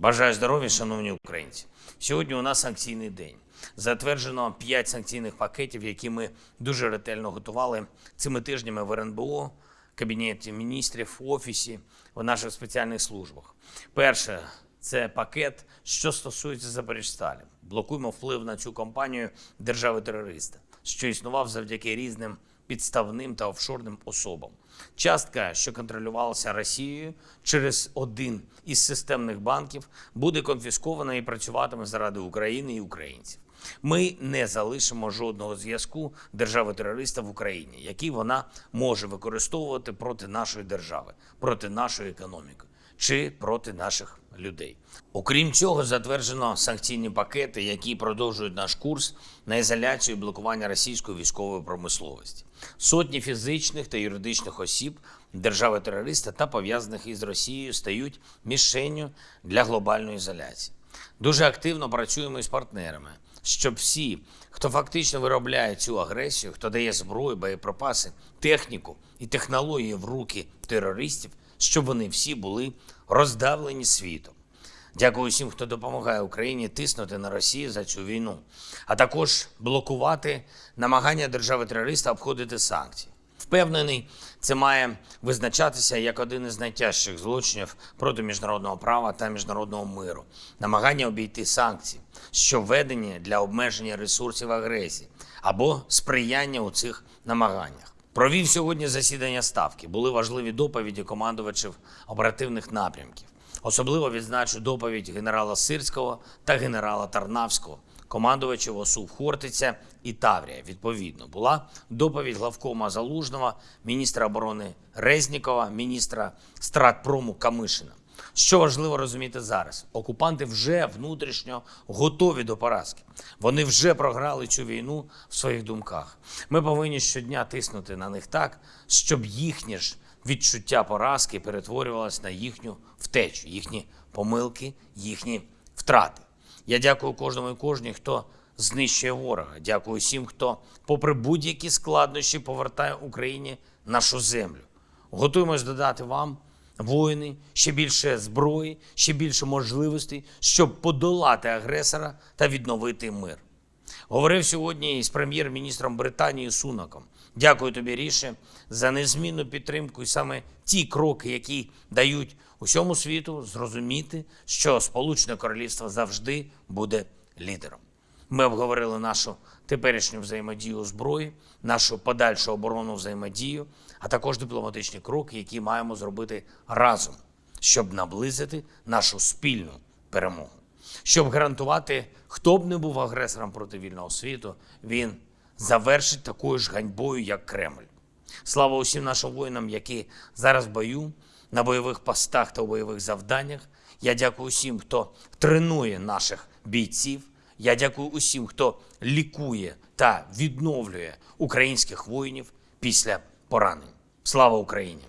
Бажаю здоров'я, шановні українці. Сьогодні у нас санкційний день. Затверджено 5 санкційних пакетів, які ми дуже ретельно готували цими тижнями в РНБО, Кабінеті міністрів, офісі, в наших спеціальних службах. Перше це пакет, що стосується Запоріжсталі. Блокуємо вплив на цю компанію держави-терориста, що існував завдяки різним підставним та офшорним особам. Частка, що контролювалася Росією через один із системних банків, буде конфіскована і працюватиме заради України і українців. Ми не залишимо жодного зв'язку держави-терориста в Україні, який вона може використовувати проти нашої держави, проти нашої економіки чи проти наших людей. Окрім цього, затверджено санкційні пакети, які продовжують наш курс на ізоляцію і блокування російської військової промисловості. Сотні фізичних та юридичних осіб держави-терориста та пов'язаних із Росією стають мішенню для глобальної ізоляції. Дуже активно працюємо із партнерами, щоб всі, хто фактично виробляє цю агресію, хто дає зброю, боєприпаси, техніку і технології в руки терористів, щоб вони всі були роздавлені світом. Дякую всім, хто допомагає Україні тиснути на Росію за цю війну, а також блокувати намагання держави-терориста обходити санкції. Впевнений, це має визначатися як один із найтяжчих злочинів проти міжнародного права та міжнародного миру, намагання обійти санкції, що введені для обмеження ресурсів агресії або сприяння у цих намаганнях. Провів сьогодні засідання ставки. Були важливі доповіді командувачів оперативних напрямків. Особливо відзначу доповідь генерала Сирського та генерала Тарнавського, командувачів ОСУ Хортиця і Таврія. Відповідно, була доповідь главкома Залужного, міністра оборони Резнікова, міністра стратпрому Камишина. Що важливо розуміти зараз? Окупанти вже внутрішньо готові до поразки. Вони вже програли цю війну в своїх думках. Ми повинні щодня тиснути на них так, щоб їхнє ж відчуття поразки перетворювалось на їхню втечу, їхні помилки, їхні втрати. Я дякую кожному і кожній, хто знищує ворога. Дякую всім, хто, попри будь-які складнощі, повертає Україні нашу землю. Готуємось додати вам воїни, ще більше зброї, ще більше можливостей, щоб подолати агресора та відновити мир. Говорив сьогодні із прем'єр-міністром Британії Сунаком. Дякую тобі, Ріше, за незмінну підтримку і саме ті кроки, які дають усьому світу зрозуміти, що Сполучене Королівство завжди буде лідером. Ми обговорили нашу теперішню взаємодію зброї, нашу подальшу оборонну взаємодію, а також дипломатичні кроки, які маємо зробити разом, щоб наблизити нашу спільну перемогу. Щоб гарантувати, хто б не був агресором проти вільного світу, він завершить такою ж ганьбою, як Кремль. Слава усім нашим воїнам, які зараз в бою, на бойових постах та у бойових завданнях. Я дякую усім, хто тренує наших бійців. Я дякую усім, хто лікує та відновлює українських воїнів після поранень. Слава Україні!